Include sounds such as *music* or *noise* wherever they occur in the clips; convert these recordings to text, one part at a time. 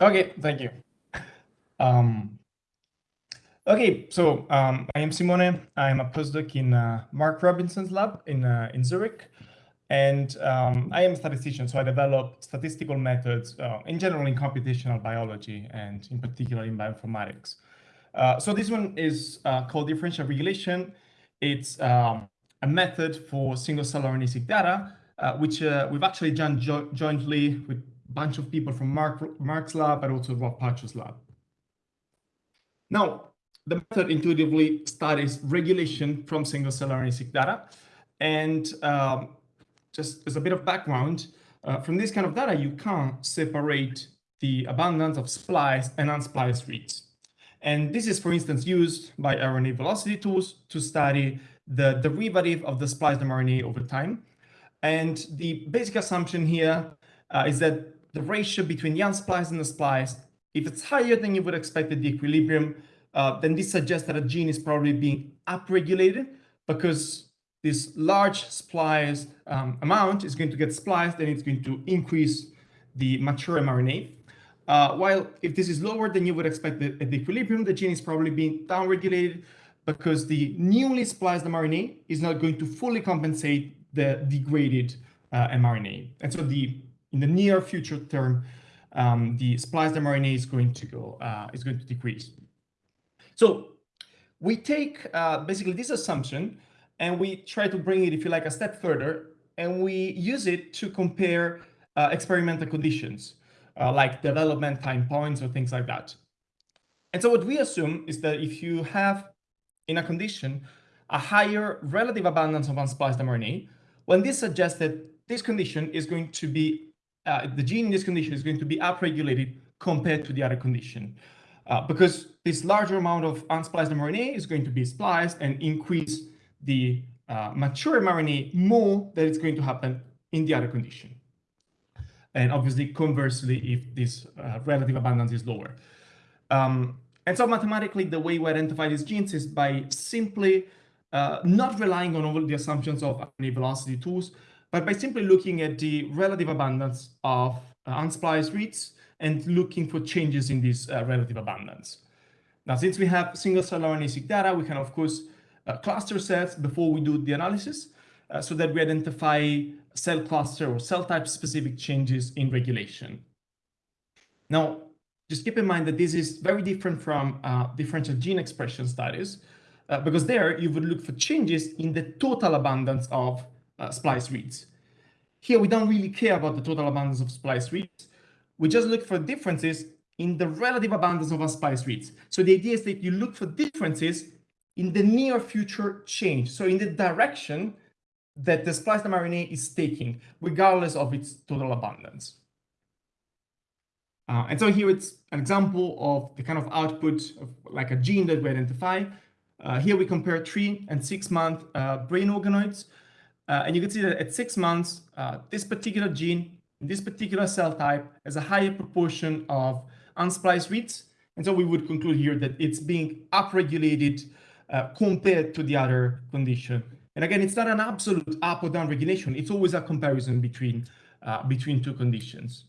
Okay, thank you. Um, okay, so um, I am Simone. I'm a postdoc in uh, Mark Robinson's lab in, uh, in Zurich. And um, I am a statistician, so I develop statistical methods uh, in general in computational biology and in particular in bioinformatics. Uh, so this one is uh, called differential regulation. It's um, a method for single-cell RNA-seq data, uh, which we've actually done jo jointly with bunch of people from Mark, Mark's lab, but also Rob Patro's lab. Now, the method intuitively studies regulation from single-cell RNA-seq data. And um, just as a bit of background, uh, from this kind of data, you can't separate the abundance of spliced and unspliced reads. And this is, for instance, used by RNA velocity tools to study the derivative of the spliced mRNA over time. And the basic assumption here uh, is that the ratio between the unspliced and the spliced, if it's higher than you would expect at the equilibrium, uh, then this suggests that a gene is probably being upregulated because this large splice um, amount is going to get spliced and it's going to increase the mature mRNA. Uh, while if this is lower than you would expect at the equilibrium, the gene is probably being downregulated because the newly spliced mRNA is not going to fully compensate the degraded uh, mRNA. And so the in the near future term, um, the spliced mRNA is going to go uh, is going to decrease. So we take uh, basically this assumption and we try to bring it, if you like, a step further, and we use it to compare uh, experimental conditions, uh, like development time points or things like that. And so what we assume is that if you have, in a condition, a higher relative abundance of unspliced mRNA, when this suggests that this condition is going to be, uh, the gene in this condition is going to be upregulated compared to the other condition. Uh, because this larger amount of unspliced mRNA is going to be spliced and increase the uh, mature mRNA more than it's going to happen in the other condition. And obviously, conversely, if this uh, relative abundance is lower. Um, and so mathematically, the way we identify these genes is by simply uh, not relying on all the assumptions of RNA velocity tools, but by simply looking at the relative abundance of uh, unspliced reads and looking for changes in this uh, relative abundance. Now, since we have single-cell RNA-seq data, we can, of course, uh, cluster sets before we do the analysis uh, so that we identify cell cluster or cell type specific changes in regulation. Now, just keep in mind that this is very different from uh, differential gene expression studies, uh, because there you would look for changes in the total abundance of uh, splice reads. Here, we don't really care about the total abundance of splice reads. We just look for differences in the relative abundance of our splice reads. So the idea is that you look for differences in the near future change. So in the direction that the spliced mRNA is taking, regardless of its total abundance. Uh, and so here it's an example of the kind of output of like a gene that we identify. Uh, here we compare three and six month uh, brain organoids. Uh, and you can see that at six months, uh, this particular gene, this particular cell type has a higher proportion of unspliced reads. And so we would conclude here that it's being upregulated uh, compared to the other condition. And again, it's not an absolute up or down regulation. It's always a comparison between, uh, between two conditions.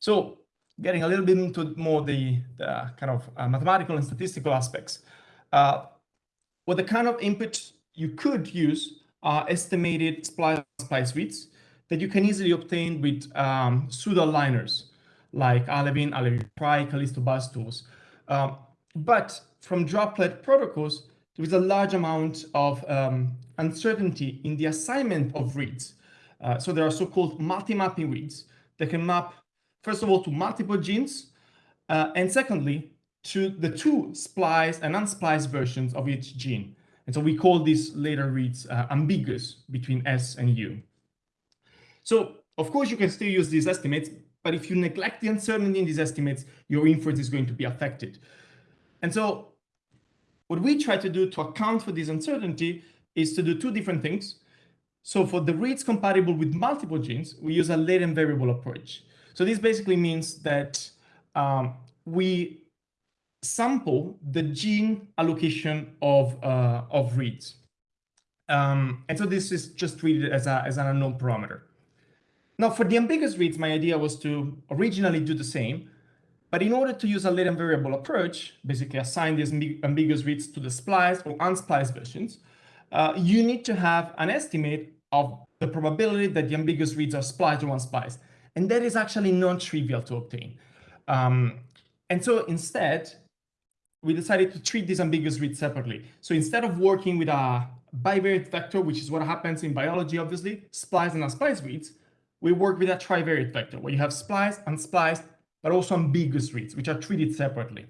So getting a little bit into more the, the kind of uh, mathematical and statistical aspects. Uh, what the kind of input you could use are estimated splice, splice reads that you can easily obtain with um, pseudo-aligners like Alevin, Alevin-fry, Kallisto bustools. Um, but from droplet protocols, there is a large amount of um, uncertainty in the assignment of reads. Uh, so there are so-called multi-mapping reads that can map, first of all, to multiple genes, uh, and secondly, to the two spliced and unspliced versions of each gene. And so we call these later reads uh, ambiguous between S and U. So of course, you can still use these estimates, but if you neglect the uncertainty in these estimates, your inference is going to be affected. And so what we try to do to account for this uncertainty is to do two different things. So for the reads compatible with multiple genes, we use a latent variable approach. So this basically means that um, we sample the gene allocation of, uh, of reads. Um, and so this is just treated as, a, as an unknown parameter. Now, for the ambiguous reads, my idea was to originally do the same, but in order to use a latent variable approach, basically assign these ambiguous reads to the spliced or unspliced versions, uh, you need to have an estimate of the probability that the ambiguous reads are spliced or unspliced. And that is actually non-trivial to obtain. Um, and so instead, we decided to treat these ambiguous reads separately. So instead of working with a bivariate vector, which is what happens in biology, obviously, spliced and unspliced reads, we work with a trivariate vector, where you have spliced, and unspliced, but also ambiguous reads, which are treated separately.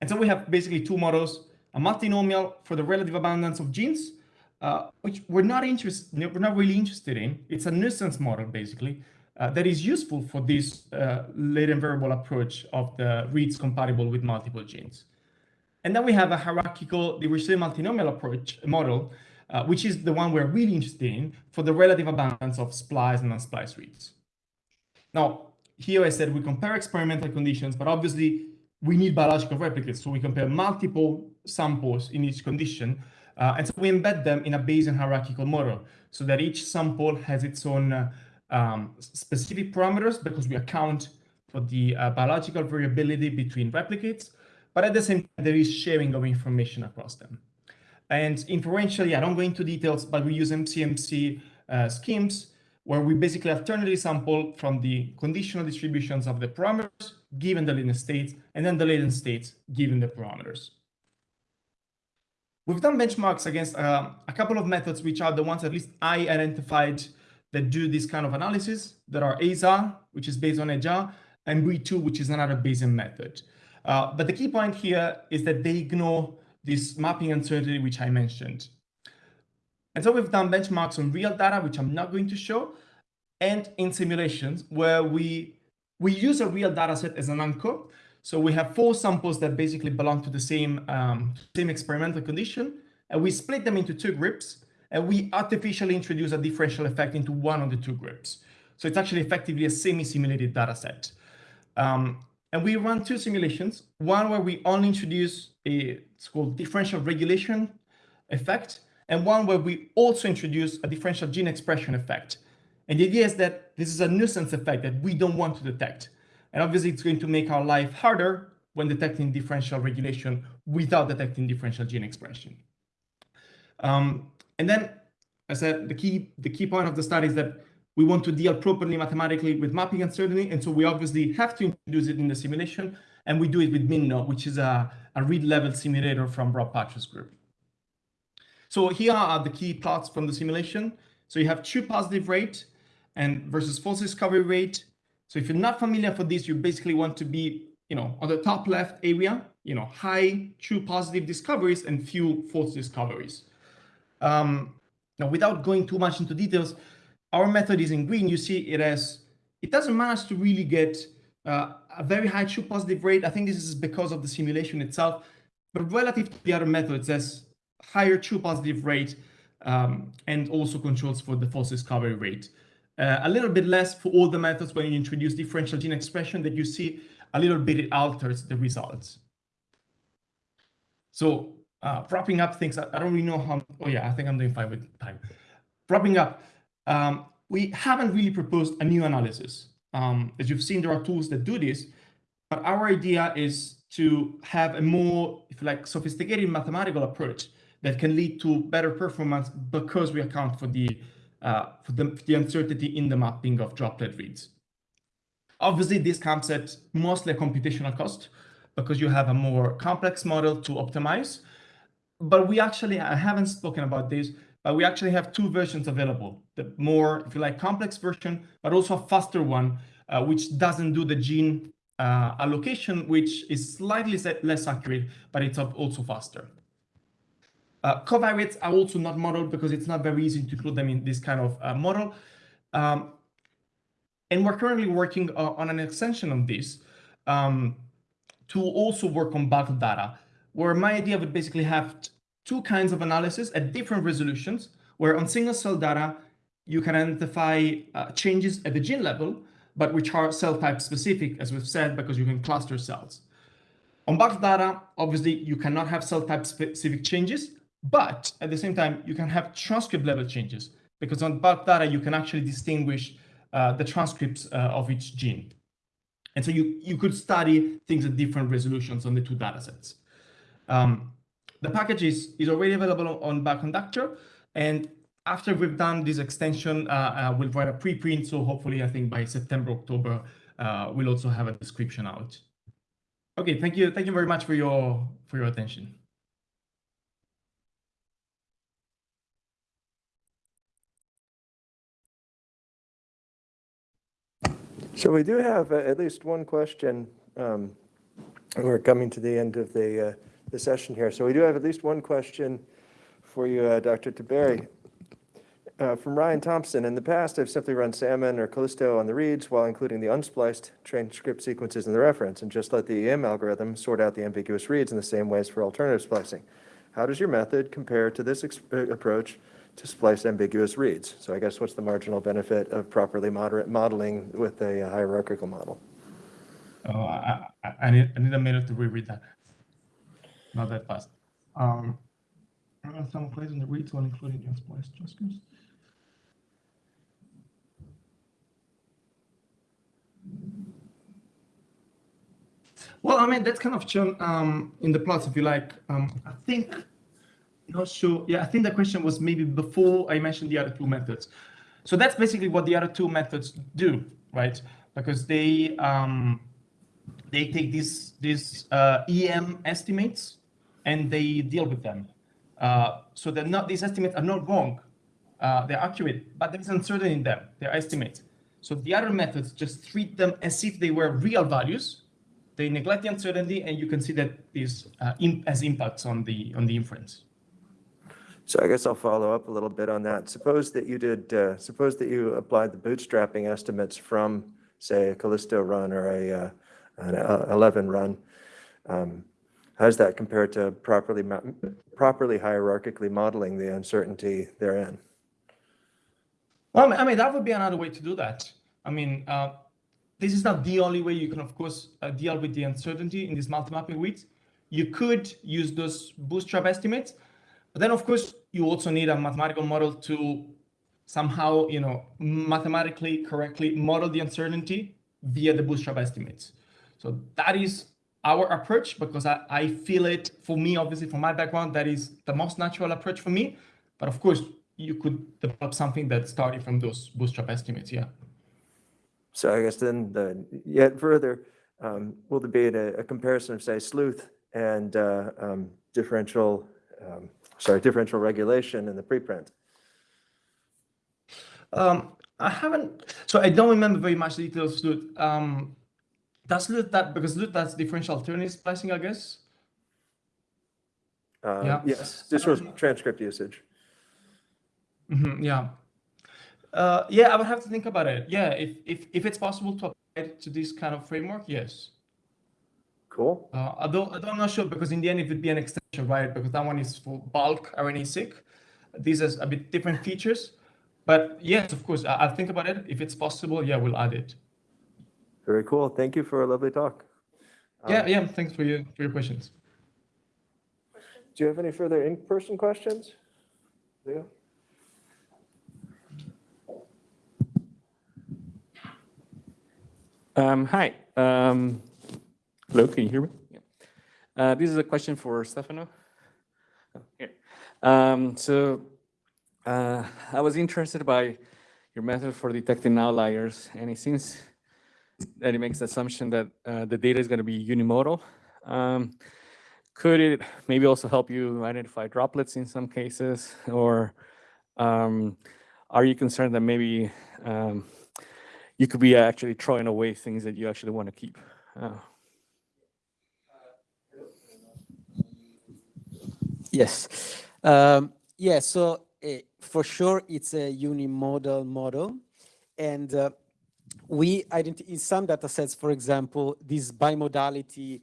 And so we have basically two models, a multinomial for the relative abundance of genes, uh, which we're not interested, we're not really interested in. It's a nuisance model, basically, uh, that is useful for this uh, latent variable approach of the reads compatible with multiple genes. And then we have a hierarchical Dirichlet multinomial approach model, uh, which is the one we're really interested in for the relative abundance of spliced and unspliced reads. Now, here I said we compare experimental conditions, but obviously we need biological replicates. So we compare multiple samples in each condition. Uh, and so we embed them in a Bayesian hierarchical model so that each sample has its own uh, um, specific parameters because we account for the uh, biological variability between replicates, but at the same time, there is sharing of information across them. And inferentially, I don't go into details, but we use MCMC uh, schemes where we basically alternately sample from the conditional distributions of the parameters given the latent states, and then the latent states given the parameters. We've done benchmarks against uh, a couple of methods, which are the ones at least I identified that do this kind of analysis that are AZA, which is based on EJA, and BRIE2, which is another Bayesian method. Uh, but the key point here is that they ignore this mapping uncertainty, which I mentioned. And so we've done benchmarks on real data, which I'm not going to show, and in simulations where we, we use a real data set as an anchor. So we have four samples that basically belong to the same, um, same experimental condition, and we split them into two groups and we artificially introduce a differential effect into one of the two groups. So it's actually effectively a semi-simulated data set. Um, and we run two simulations, one where we only introduce a, it's called differential regulation effect, and one where we also introduce a differential gene expression effect. And the idea is that this is a nuisance effect that we don't want to detect. And obviously it's going to make our life harder when detecting differential regulation without detecting differential gene expression. Um, and then I said the key the key point of the study is that we want to deal properly mathematically with mapping uncertainty. And so we obviously have to introduce it in the simulation. And we do it with minnow, which is a, a read level simulator from Rob Patro's group. So here are the key plots from the simulation. So you have true positive rate and versus false discovery rate. So if you're not familiar for this, you basically want to be, you know, on the top left area, you know, high true positive discoveries and few false discoveries. Um, now, without going too much into details, our method is in green. You see it as, it doesn't manage to really get uh, a very high true positive rate. I think this is because of the simulation itself, but relative to the other methods, has higher true positive rate um, and also controls for the false discovery rate. Uh, a little bit less for all the methods when you introduce differential gene expression that you see a little bit it alters the results. So uh, wrapping up things, I, I, don't really know how, oh yeah, I think I'm doing fine with time. Wrapping up, um, we haven't really proposed a new analysis. Um, as you've seen, there are tools that do this, but our idea is to have a more, if like, sophisticated mathematical approach that can lead to better performance because we account for the, uh, for the, for the uncertainty in the mapping of droplet reads. Obviously, this comes at mostly a computational cost because you have a more complex model to optimize, but we actually, I haven't spoken about this, but we actually have two versions available. The more, if you like, complex version, but also a faster one, uh, which doesn't do the gene uh, allocation, which is slightly less accurate, but it's also faster. Uh, covariates are also not modeled because it's not very easy to include them in this kind of uh, model. Um, and we're currently working uh, on an extension of this um, to also work on bulk data where my idea would basically have two kinds of analysis at different resolutions, where on single cell data, you can identify uh, changes at the gene level, but which are cell type specific, as we've said, because you can cluster cells. On bulk data, obviously, you cannot have cell type specific changes, but at the same time, you can have transcript level changes because on bulk data, you can actually distinguish uh, the transcripts uh, of each gene. And so you, you could study things at different resolutions on the two datasets. Um, the package is, is already available on Bioconductor. And after we've done this extension, uh, uh, we'll write a preprint. So hopefully, I think by September, October, uh, we'll also have a description out. Okay, thank you. Thank you very much for your for your attention. So we do have uh, at least one question. Um, we're coming to the end of the, uh, the session here. So we do have at least one question for you, uh, Dr. Tiberi. Uh, from Ryan Thompson, in the past, I've simply run Salmon or Kallisto on the reads while including the unspliced transcript sequences in the reference and just let the EM algorithm sort out the ambiguous reads in the same ways for alternative splicing. How does your method compare to this uh, approach to splice ambiguous reads. So I guess what's the marginal benefit of properly moderate modeling with a hierarchical model? Oh, I, I, need, I need a minute to reread that. Not that fast. Um, some plays in the while including the unspliced transcripts. Well, I mean, that's kind of shown um, in the plots, if you like. Um, I think not sure. Yeah, I think the question was maybe before I mentioned the other two methods. So that's basically what the other two methods do, right? Because they um, they take these these uh, EM estimates and they deal with them. Uh, so they're not these estimates are not wrong. Uh, they're accurate, but there is uncertainty in them. They're estimates. So the other methods just treat them as if they were real values. They neglect the uncertainty, and you can see that this uh, as impacts on the on the inference. So I guess I'll follow up a little bit on that. Suppose that you did, uh, suppose that you applied the bootstrapping estimates from, say, a Kallisto run or a uh, an uh, 11 run. Um, how does that compare to properly properly hierarchically modeling the uncertainty therein? Well, I mean, that would be another way to do that. I mean, uh, this is not the only way you can, of course, uh, deal with the uncertainty in these multi-mapping weeds. You could use those bootstrap estimates, but then, of course, you also need a mathematical model to somehow, you know, mathematically correctly model the uncertainty via the bootstrap estimates. So that is our approach because I, I feel it for me, obviously from my background, that is the most natural approach for me. But of course, you could develop something that started from those bootstrap estimates, yeah. So I guess then the, yet further, um, will there be a, a, comparison of say sleuth and uh, um, differential um, sorry, differential regulation in the preprint? Um, I haven't, so I don't remember very much details. Um, does LUT that, because LUT that's differential alternative splicing, I guess? Uh, yeah. Yes, this was transcript usage. Mm -hmm, yeah. Uh, yeah, I would have to think about it. Yeah, if, if, if it's possible to apply it to this kind of framework, yes. Cool. Uh, although, although I'm not sure because in the end it would be an extension, right? Because that one is for bulk RNA-seq. These are a bit different features. But yes, of course, I, will think about it. If it's possible, yeah, we'll add it. Very cool. Thank you for a lovely talk. Yeah, um, yeah. Thanks for your for your questions. Do you have any further in-person questions? Yeah. Um, hi. Um, Hello, can you hear me? Yeah. Uh, this is a question for Stefano. Okay. Um, so uh, I was interested by your method for detecting outliers, and it seems that it makes the assumption that uh, the data is going to be unimodal. Um, could it maybe also help you identify droplets in some cases, or um, are you concerned that maybe um, you could be actually throwing away things that you actually want to keep? Uh, Yes. Um, yeah, so uh, for sure it's a unimodal model. And uh, we identify in some data sets, for example, this bimodality,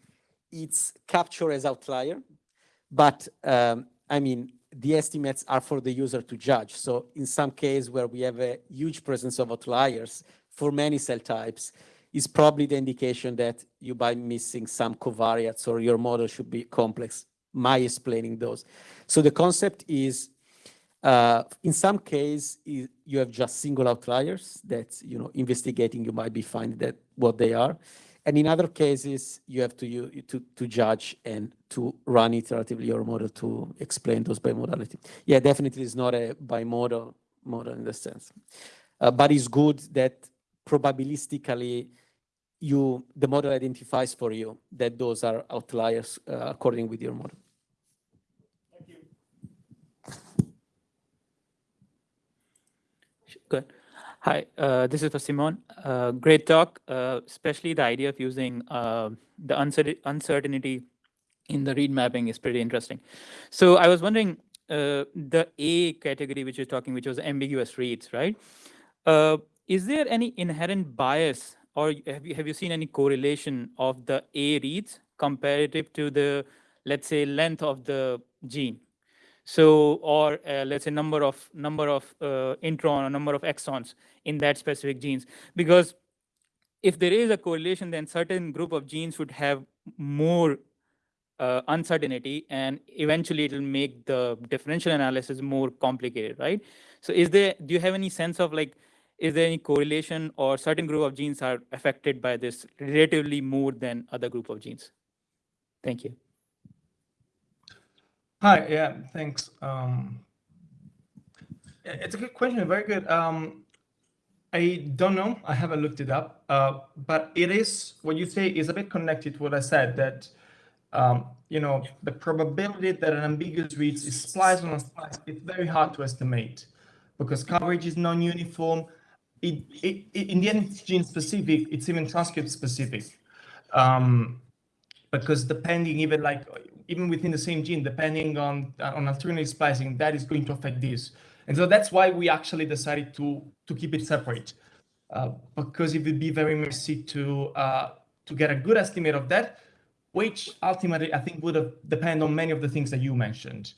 it's captured as outlier. But um, I mean, the estimates are for the user to judge. So in some case where we have a huge presence of outliers for many cell types, is probably the indication that you by missing some covariates or your model should be complex my explaining those. So the concept is Uh, in some case, you have just single outliers that, you know, investigating, you might be finding that what they are. And in other cases, you have to, you, to, to judge and to run iteratively your model to explain those bimodality. Yeah, definitely it's not a bimodal model in the sense. Uh, but it's good that probabilistically you, the model identifies for you that those are outliers uh, according with your model. Good. Hi, uh, this is for Simon. Uh, great talk, uh, especially the idea of using uh, the uncertainty in the read mapping is pretty interesting. So I was wondering, uh, the A category which you're talking, which was ambiguous reads, right? Uh, is there any inherent bias or have you, have you seen any correlation of the A reads comparative to the, let's say, length of the gene? So, or uh, let's say number of number of uh, intron or number of exons in that specific genes, because if there is a correlation, then certain group of genes would have more uh, uncertainty, and eventually it will make the differential analysis more complicated, right? So, is there? Do you have any sense of like, is there any correlation or certain group of genes are affected by this relatively more than other group of genes? Thank you. Hi, yeah, thanks. Um, it's a good question, very good. Um, I don't know, I haven't looked it up, uh, but it is, what you say is a bit connected to what I said, that, um, you know, the probability that an ambiguous read is spliced on a splice, it's very hard to estimate because coverage is non-uniform. It, it, it, in the end, it's gene specific, it's even transcript specific. Um, because depending even like even within the same gene, depending on on alternative splicing, that is going to affect this. And so that's why we actually decided to to keep it separate, uh, because it would be very messy to uh, to get a good estimate of that, which ultimately I think would have depend on many of the things that you mentioned.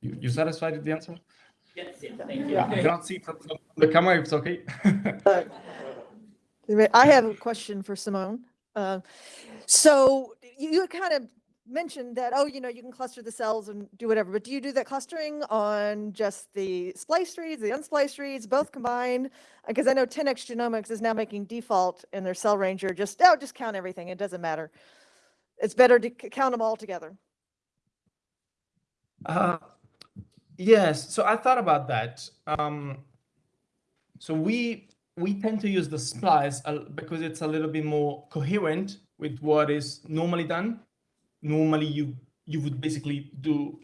You, you satisfied with the answer? Yes, yeah, thank Yeah, I cannot see from from the camera. It's okay. *laughs* I have a question for Simone. Uh, So you you kind of mentioned that, oh, you know, you can cluster the cells and do whatever, but do you do that clustering on just the spliced reads, the unspliced reads, both combined? Because I know 10x Genomics is now making default in their Cell Ranger, just, oh, just count everything, it doesn't matter. It's better to count them all together. Uh, yes, so I thought about that. Um, so we we tend to use the splice because it's a little bit more coherent with what is normally done. Normally, you you would basically do,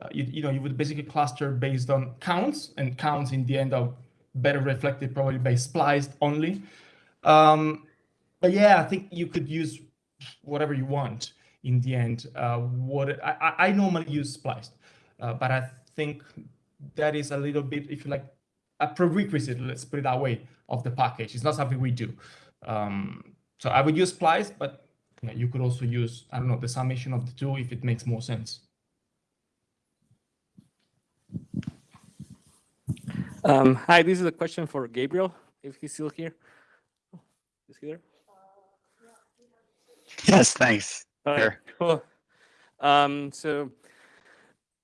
uh, you, you know, you would basically cluster based on counts, and counts in the end are better reflected probably by spliced only. Um, but yeah, I think you could use whatever you want in the end. Uh, what I, I I normally use spliced. Uh, but I think that is a little bit, if you like, a prerequisite, let's put it that way, of the package. It's not something we do. Um, so I would use splice, but you, know, you could also use, I don't know, the summation of the two if it makes more sense. Um, hi, this is a question for Gabriel, if he's still here. Oh, he there? Yes, thanks. All right, Sure. cool. Um, so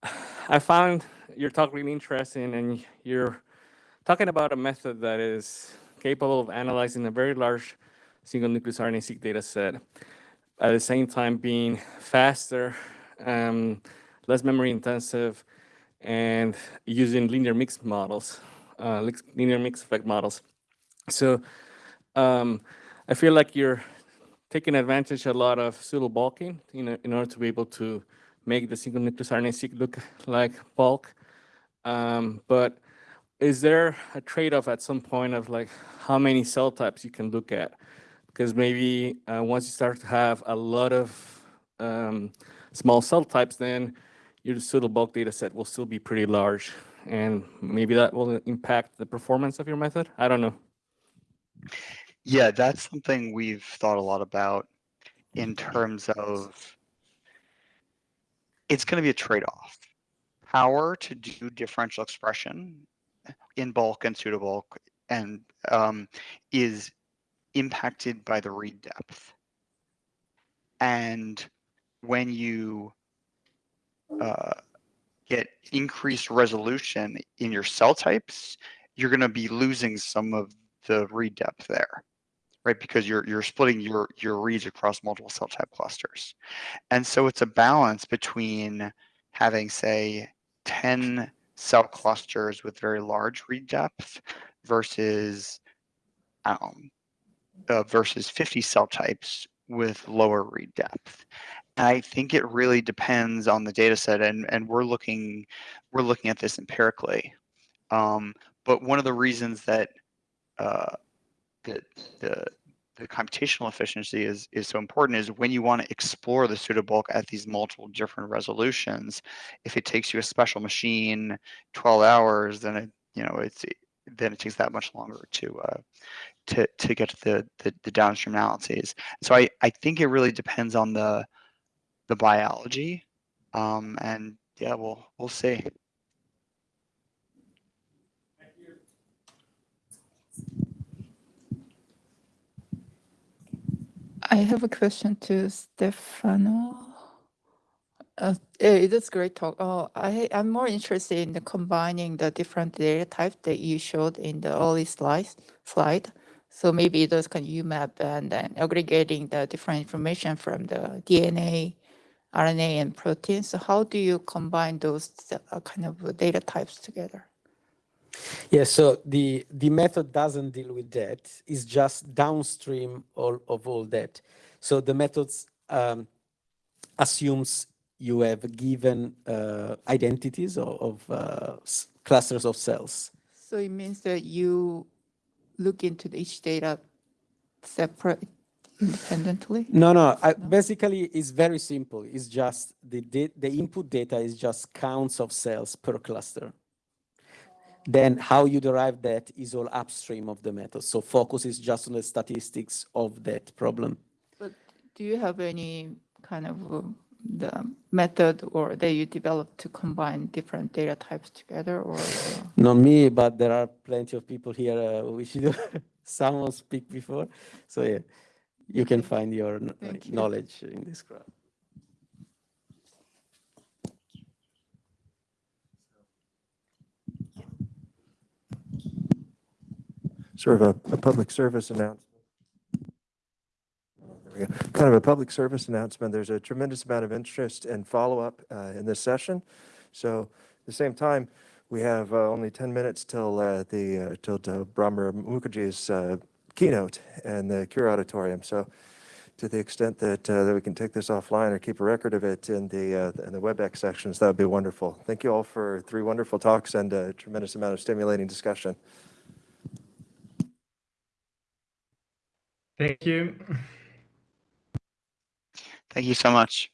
*sighs* I found your talk really interesting and you're talking about a method that is capable of analyzing a very large single nucleus RNA-seq data set, at the same time being faster, um, less memory intensive, and using linear mixed models, uh, linear mixed effect models. So um, I feel like you're taking advantage a lot of pseudo bulking in, in order to be able to make the single nucleus RNA-seq look like bulk. Um, but is there a trade-off at some point of like how many cell types you can look at? Because maybe uh, once you start to have a lot of um, small cell types, then your pseudo bulk data set will still be pretty large. And maybe that will impact the performance of your method. I don't know. Yeah, that's something we've thought a lot about in terms of it's going to be a trade-off. Power to do differential expression in bulk and pseudo bulk and um, is impacted by the read depth. And when you uh, get increased resolution in your cell types, you're going to be losing some of the read depth there, right? Because you're you're splitting your your reads across multiple cell type clusters, and so it's a balance between having say 10 cell clusters with very large read depth versus um, uh, versus 50 cell types with lower read depth. And I think it really depends on the data set and, and we're looking we're looking at this empirically. Um, but one of the reasons that uh, that the the computational efficiency is is so important is when you want to explore the pseudobulk at these multiple different resolutions. If it takes you a special machine 12 hours, then it you know it's then it takes that much longer to uh, to to get to the, the the downstream analyses. So I I think it really depends on the the biology, um, and yeah, we'll we'll see. I have a question to Stefano. Uh, eh, that's great talk. Oh, I, I'm more interested in the combining the different data types that you showed in the early slides, slide. So maybe those can UMAP and then aggregating the different information from the DNA, RNA and proteins. So how do you combine those uh, kind of data types together? Yeah, so the, the method doesn't deal with that. It's just downstream all, of all that. So the methods um, assumes you have given uh, identities of, of uh, clusters of cells. So it means that you look into each data separate independently? No, no, I, basically it's very simple. It's just the, the input data is just counts of cells per cluster. Then how you derive that is all upstream of the method. So focus is just on the statistics of that problem. But do you have any kind of uh, the method or that you developed to combine different data types together or? Not me, but there are plenty of people here uh, which do *laughs* someone speak before. So yeah, you can find your kn- you. knowledge in this crowd. Sort of a, a public service announcement. Kind of a public service announcement. There's a tremendous amount of interest and follow-up uh, in this session. So at the same time, we have uh, only 10 minutes till uh, the, uh, till to Bhramar Mukherjee's uh, keynote in the Cure Auditorium. So to the extent that, uh, that we can take this offline or keep a record of it in the, uh, in the WebEx sections, that would be wonderful. Thank you all for three wonderful talks and a tremendous amount of stimulating discussion. Thank you. Thank you so much.